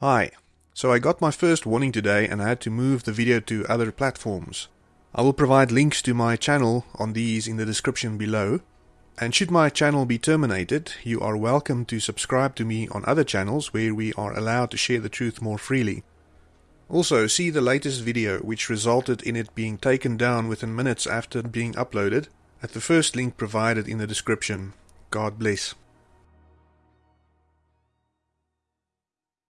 Hi. So I got my first warning today and I had to move the video to other platforms. I will provide links to my channel on these in the description below. And should my channel be terminated, you are welcome to subscribe to me on other channels where we are allowed to share the truth more freely. Also, see the latest video which resulted in it being taken down within minutes after being uploaded at the first link provided in the description. God bless.